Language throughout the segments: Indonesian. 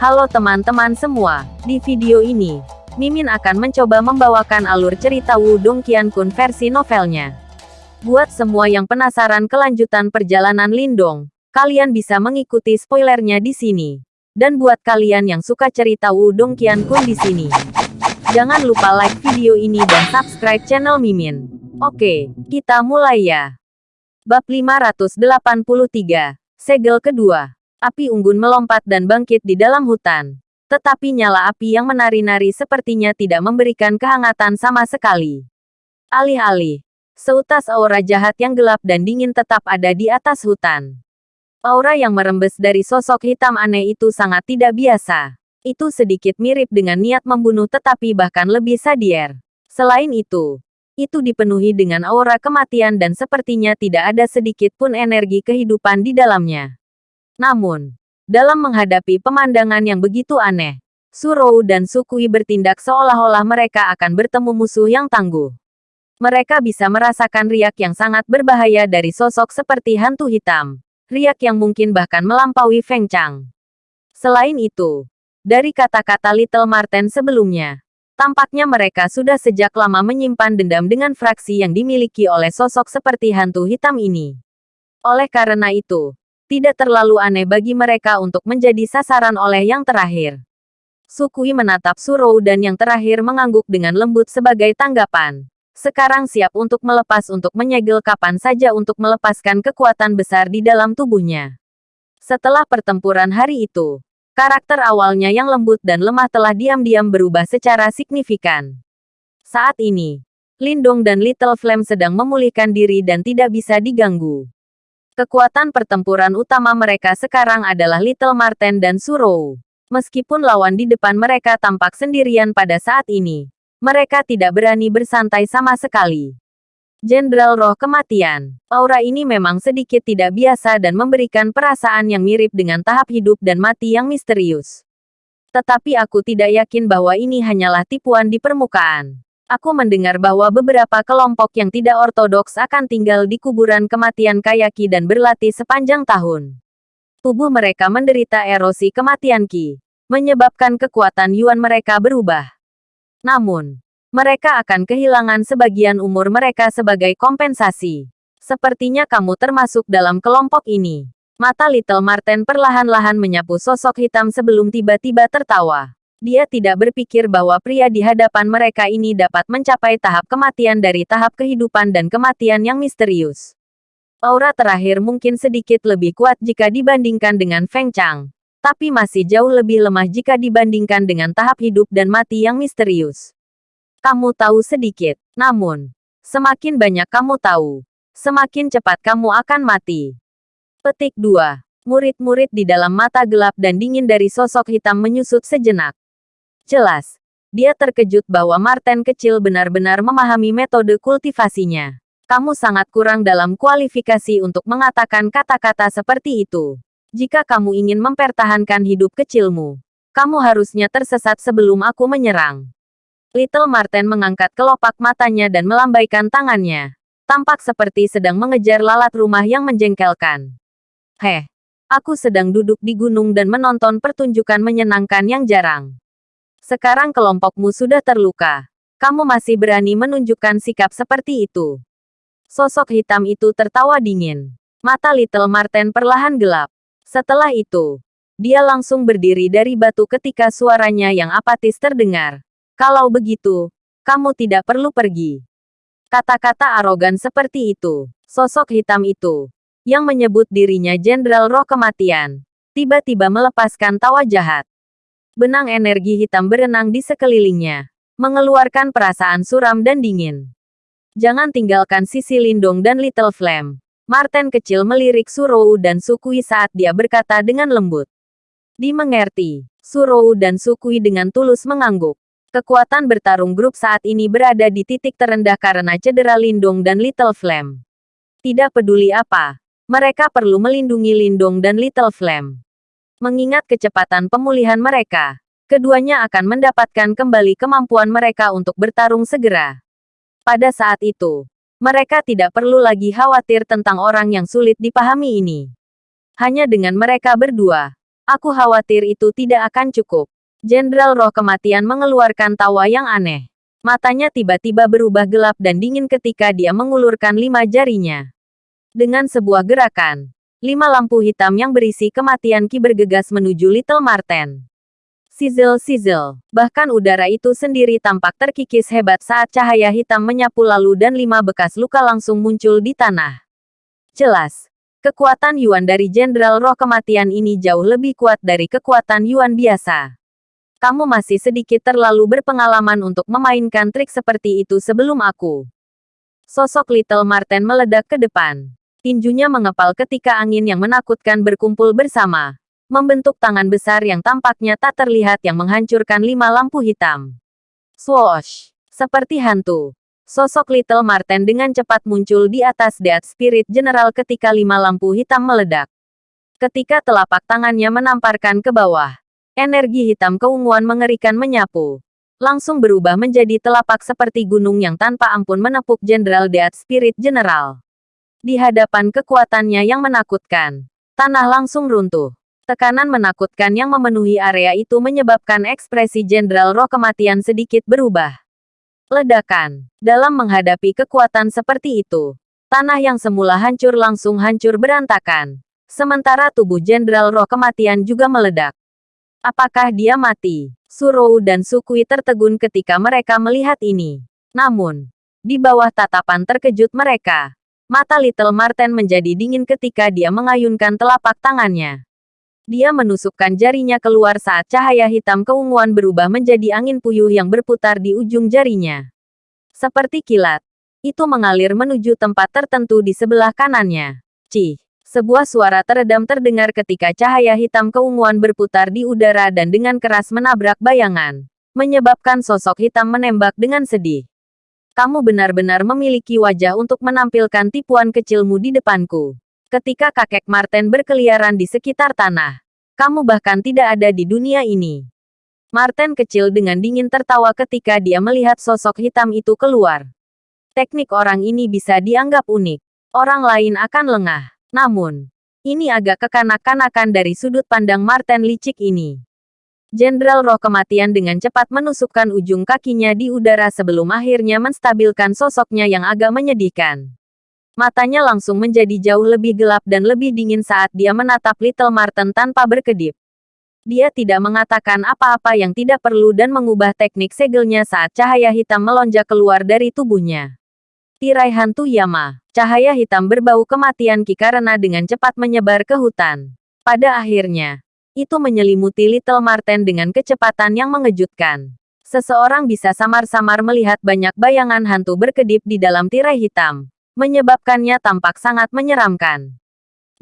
Halo teman-teman semua, di video ini, Mimin akan mencoba membawakan alur cerita Wudong Qiankun versi novelnya. Buat semua yang penasaran kelanjutan perjalanan Lindong, kalian bisa mengikuti spoilernya di sini. Dan buat kalian yang suka cerita Wudong Qiankun di sini, jangan lupa like video ini dan subscribe channel Mimin. Oke, kita mulai ya. Bab 583, Segel kedua. Api unggun melompat dan bangkit di dalam hutan. Tetapi nyala api yang menari-nari sepertinya tidak memberikan kehangatan sama sekali. Alih-alih, seutas aura jahat yang gelap dan dingin tetap ada di atas hutan. Aura yang merembes dari sosok hitam aneh itu sangat tidak biasa. Itu sedikit mirip dengan niat membunuh tetapi bahkan lebih sadier. Selain itu, itu dipenuhi dengan aura kematian dan sepertinya tidak ada sedikit pun energi kehidupan di dalamnya. Namun, dalam menghadapi pemandangan yang begitu aneh, Surou dan Sukui bertindak seolah-olah mereka akan bertemu musuh yang tangguh. Mereka bisa merasakan riak yang sangat berbahaya dari sosok seperti hantu hitam. Riak yang mungkin bahkan melampaui Feng Chang. Selain itu, dari kata-kata Little Marten sebelumnya, tampaknya mereka sudah sejak lama menyimpan dendam dengan fraksi yang dimiliki oleh sosok seperti hantu hitam ini. Oleh karena itu, tidak terlalu aneh bagi mereka untuk menjadi sasaran oleh yang terakhir. Sukui menatap Surou dan yang terakhir mengangguk dengan lembut sebagai tanggapan. Sekarang siap untuk melepas untuk menyegel kapan saja untuk melepaskan kekuatan besar di dalam tubuhnya. Setelah pertempuran hari itu, karakter awalnya yang lembut dan lemah telah diam-diam berubah secara signifikan. Saat ini, Lindong dan Little Flame sedang memulihkan diri dan tidak bisa diganggu. Kekuatan pertempuran utama mereka sekarang adalah Little Marten dan Surou. Meskipun lawan di depan mereka tampak sendirian pada saat ini, mereka tidak berani bersantai sama sekali. Jenderal Roh Kematian, aura ini memang sedikit tidak biasa dan memberikan perasaan yang mirip dengan tahap hidup dan mati yang misterius. Tetapi aku tidak yakin bahwa ini hanyalah tipuan di permukaan aku mendengar bahwa beberapa kelompok yang tidak ortodoks akan tinggal di kuburan kematian Kayaki dan berlatih sepanjang tahun. Tubuh mereka menderita erosi kematian Ki, menyebabkan kekuatan Yuan mereka berubah. Namun, mereka akan kehilangan sebagian umur mereka sebagai kompensasi. Sepertinya kamu termasuk dalam kelompok ini. Mata Little Marten perlahan-lahan menyapu sosok hitam sebelum tiba-tiba tertawa. Dia tidak berpikir bahwa pria di hadapan mereka ini dapat mencapai tahap kematian dari tahap kehidupan dan kematian yang misterius. Aura terakhir mungkin sedikit lebih kuat jika dibandingkan dengan Feng Chang, tapi masih jauh lebih lemah jika dibandingkan dengan tahap hidup dan mati yang misterius. Kamu tahu sedikit, namun, semakin banyak kamu tahu, semakin cepat kamu akan mati. Petik 2. Murid-murid di dalam mata gelap dan dingin dari sosok hitam menyusut sejenak. Jelas, dia terkejut bahwa Marten kecil benar-benar memahami metode kultivasinya. Kamu sangat kurang dalam kualifikasi untuk mengatakan kata-kata seperti itu. Jika kamu ingin mempertahankan hidup kecilmu, kamu harusnya tersesat sebelum aku menyerang. Little Marten mengangkat kelopak matanya dan melambaikan tangannya. Tampak seperti sedang mengejar lalat rumah yang menjengkelkan. Heh, aku sedang duduk di gunung dan menonton pertunjukan menyenangkan yang jarang. Sekarang kelompokmu sudah terluka. Kamu masih berani menunjukkan sikap seperti itu. Sosok hitam itu tertawa dingin. Mata Little Marten perlahan gelap. Setelah itu, dia langsung berdiri dari batu ketika suaranya yang apatis terdengar. Kalau begitu, kamu tidak perlu pergi. Kata-kata arogan seperti itu, sosok hitam itu, yang menyebut dirinya Jenderal Roh Kematian, tiba-tiba melepaskan tawa jahat. Benang energi hitam berenang di sekelilingnya, mengeluarkan perasaan suram dan dingin. Jangan tinggalkan sisi Lindong dan Little Flame. Marten kecil melirik Surou dan Sukui saat dia berkata dengan lembut. Dimengerti, Surou dan Sukui dengan tulus mengangguk. Kekuatan bertarung grup saat ini berada di titik terendah karena cedera Lindong dan Little Flame. Tidak peduli apa, mereka perlu melindungi Lindong dan Little Flame. Mengingat kecepatan pemulihan mereka, keduanya akan mendapatkan kembali kemampuan mereka untuk bertarung segera. Pada saat itu, mereka tidak perlu lagi khawatir tentang orang yang sulit dipahami ini. Hanya dengan mereka berdua, Aku khawatir itu tidak akan cukup. Jenderal Roh Kematian mengeluarkan tawa yang aneh. Matanya tiba-tiba berubah gelap dan dingin ketika dia mengulurkan lima jarinya. Dengan sebuah gerakan, lima lampu hitam yang berisi kematian Ki bergegas menuju Little Marten. Sizzle-sizzle. Bahkan udara itu sendiri tampak terkikis hebat saat cahaya hitam menyapu lalu dan lima bekas luka langsung muncul di tanah. Jelas, kekuatan Yuan dari Jenderal Roh Kematian ini jauh lebih kuat dari kekuatan Yuan biasa. Kamu masih sedikit terlalu berpengalaman untuk memainkan trik seperti itu sebelum aku. Sosok Little Marten meledak ke depan. Tinjunya mengepal ketika angin yang menakutkan berkumpul bersama membentuk tangan besar yang tampaknya tak terlihat yang menghancurkan lima lampu hitam. Swoosh! Seperti hantu. Sosok Little Marten dengan cepat muncul di atas Death Spirit General ketika lima lampu hitam meledak. Ketika telapak tangannya menamparkan ke bawah, energi hitam keunguan mengerikan menyapu. Langsung berubah menjadi telapak seperti gunung yang tanpa ampun menepuk Jenderal Death Spirit General. Di hadapan kekuatannya yang menakutkan, tanah langsung runtuh. Tekanan menakutkan yang memenuhi area itu menyebabkan ekspresi Jenderal Roh Kematian sedikit berubah. Ledakan. Dalam menghadapi kekuatan seperti itu, tanah yang semula hancur langsung hancur berantakan. Sementara tubuh Jenderal Roh Kematian juga meledak. Apakah dia mati? Surou dan Sukui tertegun ketika mereka melihat ini. Namun, di bawah tatapan terkejut mereka, mata Little Marten menjadi dingin ketika dia mengayunkan telapak tangannya. Dia menusukkan jarinya keluar saat cahaya hitam keunguan berubah menjadi angin puyuh yang berputar di ujung jarinya. Seperti kilat, itu mengalir menuju tempat tertentu di sebelah kanannya. Cih, sebuah suara teredam terdengar ketika cahaya hitam keunguan berputar di udara dan dengan keras menabrak bayangan, menyebabkan sosok hitam menembak dengan sedih. Kamu benar-benar memiliki wajah untuk menampilkan tipuan kecilmu di depanku. Ketika kakek Martin berkeliaran di sekitar tanah, kamu bahkan tidak ada di dunia ini. Martin kecil dengan dingin tertawa ketika dia melihat sosok hitam itu keluar. Teknik orang ini bisa dianggap unik. Orang lain akan lengah. Namun, ini agak kekanak-kanakan dari sudut pandang Martin licik ini. Jenderal Roh Kematian dengan cepat menusukkan ujung kakinya di udara sebelum akhirnya menstabilkan sosoknya yang agak menyedihkan. Matanya langsung menjadi jauh lebih gelap dan lebih dingin saat dia menatap Little Martin tanpa berkedip. Dia tidak mengatakan apa-apa yang tidak perlu dan mengubah teknik segelnya saat cahaya hitam melonjak keluar dari tubuhnya. Tirai hantu Yama, cahaya hitam berbau kematian Ki karena dengan cepat menyebar ke hutan. Pada akhirnya, itu menyelimuti Little Martin dengan kecepatan yang mengejutkan. Seseorang bisa samar-samar melihat banyak bayangan hantu berkedip di dalam tirai hitam menyebabkannya tampak sangat menyeramkan.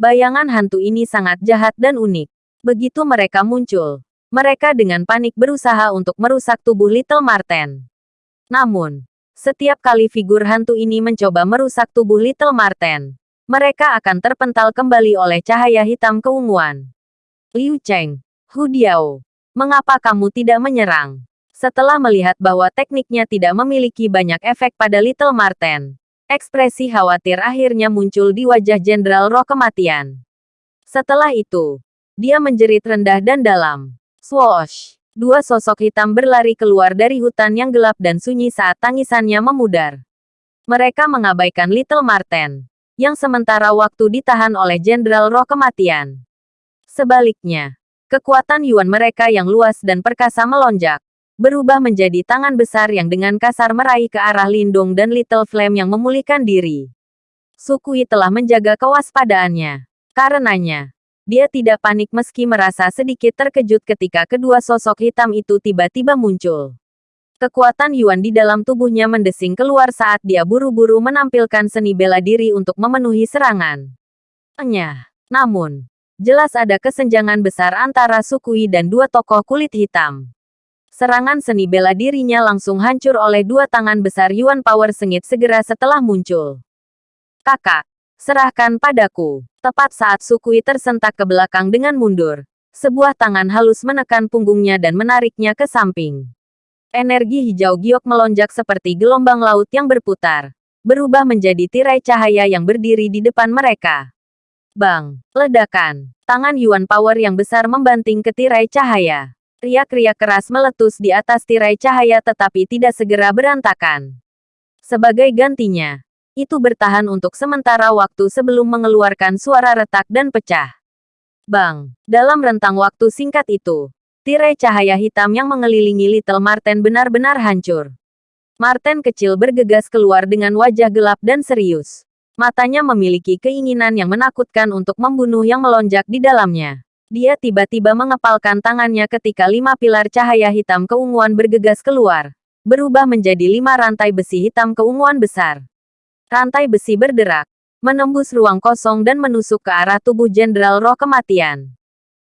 Bayangan hantu ini sangat jahat dan unik. Begitu mereka muncul, mereka dengan panik berusaha untuk merusak tubuh Little Marten. Namun, setiap kali figur hantu ini mencoba merusak tubuh Little Marten, mereka akan terpental kembali oleh cahaya hitam keunguan. Liu Cheng, Hu Diao, mengapa kamu tidak menyerang? Setelah melihat bahwa tekniknya tidak memiliki banyak efek pada Little Marten, Ekspresi khawatir akhirnya muncul di wajah Jenderal Roh Kematian. Setelah itu, dia menjerit rendah dan dalam. Swoosh! Dua sosok hitam berlari keluar dari hutan yang gelap dan sunyi saat tangisannya memudar. Mereka mengabaikan Little Marten, yang sementara waktu ditahan oleh Jenderal Roh Kematian. Sebaliknya, kekuatan Yuan mereka yang luas dan perkasa melonjak berubah menjadi tangan besar yang dengan kasar meraih ke arah Lindung dan Little Flame yang memulihkan diri. Sukui telah menjaga kewaspadaannya. Karenanya, dia tidak panik meski merasa sedikit terkejut ketika kedua sosok hitam itu tiba-tiba muncul. Kekuatan Yuan di dalam tubuhnya mendesing keluar saat dia buru-buru menampilkan seni bela diri untuk memenuhi serangan. Enyah. Namun, jelas ada kesenjangan besar antara Sukui dan dua tokoh kulit hitam. Serangan seni bela dirinya langsung hancur oleh dua tangan besar Yuan Power sengit segera setelah muncul. Kakak, serahkan padaku. Tepat saat Sukui tersentak ke belakang dengan mundur, sebuah tangan halus menekan punggungnya dan menariknya ke samping. Energi hijau giok melonjak seperti gelombang laut yang berputar, berubah menjadi tirai cahaya yang berdiri di depan mereka. Bang! Ledakan. Tangan Yuan Power yang besar membanting ke tirai cahaya. Riak-riak keras meletus di atas tirai cahaya tetapi tidak segera berantakan. Sebagai gantinya, itu bertahan untuk sementara waktu sebelum mengeluarkan suara retak dan pecah. Bang! Dalam rentang waktu singkat itu, tirai cahaya hitam yang mengelilingi Little Marten benar-benar hancur. Marten kecil bergegas keluar dengan wajah gelap dan serius. Matanya memiliki keinginan yang menakutkan untuk membunuh yang melonjak di dalamnya. Dia tiba-tiba mengepalkan tangannya ketika lima pilar cahaya hitam keunguan bergegas keluar, berubah menjadi lima rantai besi hitam keunguan besar. Rantai besi berderak, menembus ruang kosong dan menusuk ke arah tubuh Jenderal Roh Kematian.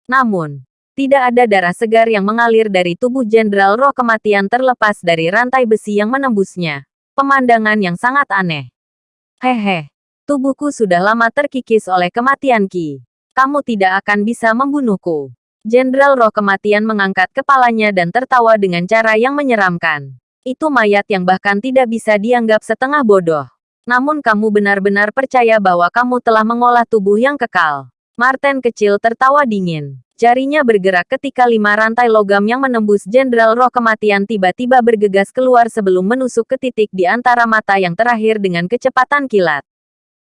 Namun, tidak ada darah segar yang mengalir dari tubuh Jenderal Roh Kematian terlepas dari rantai besi yang menembusnya. Pemandangan yang sangat aneh. Hehe, Tubuhku sudah lama terkikis oleh kematian Ki. Kamu tidak akan bisa membunuhku. Jenderal Roh Kematian mengangkat kepalanya dan tertawa dengan cara yang menyeramkan. Itu mayat yang bahkan tidak bisa dianggap setengah bodoh. Namun kamu benar-benar percaya bahwa kamu telah mengolah tubuh yang kekal. Martin kecil tertawa dingin. Jarinya bergerak ketika lima rantai logam yang menembus Jenderal Roh Kematian tiba-tiba bergegas keluar sebelum menusuk ke titik di antara mata yang terakhir dengan kecepatan kilat.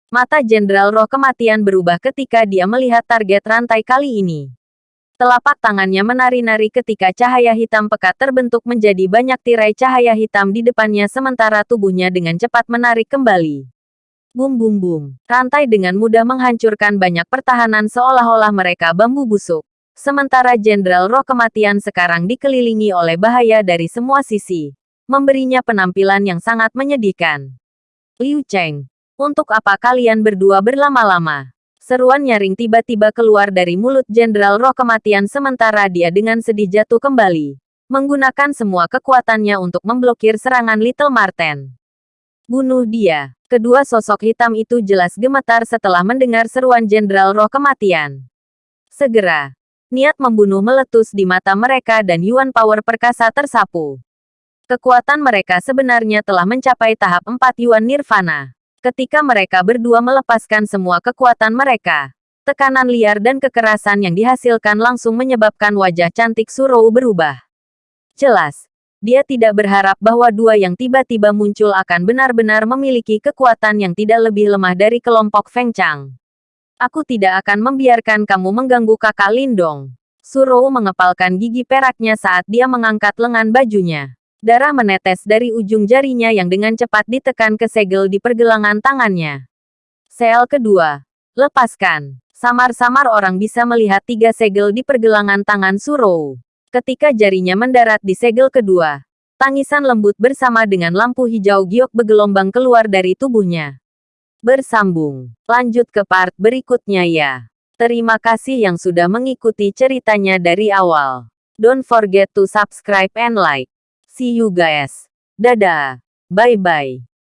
Mata Jenderal Roh Kematian berubah ketika dia melihat target rantai kali ini. Telapak tangannya menari-nari ketika cahaya hitam pekat terbentuk menjadi banyak tirai cahaya hitam di depannya sementara tubuhnya dengan cepat menarik kembali. Bum bum bum. Rantai dengan mudah menghancurkan banyak pertahanan seolah-olah mereka bambu busuk. Sementara Jenderal Roh Kematian sekarang dikelilingi oleh bahaya dari semua sisi. Memberinya penampilan yang sangat menyedihkan. Liu Cheng, untuk apa kalian berdua berlama-lama? Seruan nyaring tiba-tiba keluar dari mulut Jenderal Roh Kematian sementara dia dengan sedih jatuh kembali. Menggunakan semua kekuatannya untuk memblokir serangan Little Marten. Bunuh dia. Kedua sosok hitam itu jelas gemetar setelah mendengar seruan Jenderal Roh Kematian. Segera, niat membunuh meletus di mata mereka dan Yuan Power perkasa tersapu. Kekuatan mereka sebenarnya telah mencapai tahap 4 Yuan Nirvana. Ketika mereka berdua melepaskan semua kekuatan mereka, tekanan liar dan kekerasan yang dihasilkan langsung menyebabkan wajah cantik Surou berubah. Jelas, dia tidak berharap bahwa dua yang tiba-tiba muncul akan benar-benar memiliki kekuatan yang tidak lebih lemah dari kelompok Feng Chang. Aku tidak akan membiarkan kamu mengganggu kakak Lindong. Surou mengepalkan gigi peraknya saat dia mengangkat lengan bajunya. Darah menetes dari ujung jarinya yang dengan cepat ditekan ke segel di pergelangan tangannya. Sel kedua. Lepaskan. Samar-samar orang bisa melihat tiga segel di pergelangan tangan Surou. Ketika jarinya mendarat di segel kedua, tangisan lembut bersama dengan lampu hijau giok bergelombang keluar dari tubuhnya. Bersambung. Lanjut ke part berikutnya ya. Terima kasih yang sudah mengikuti ceritanya dari awal. Don't forget to subscribe and like. See you guys. Dadah. Bye-bye.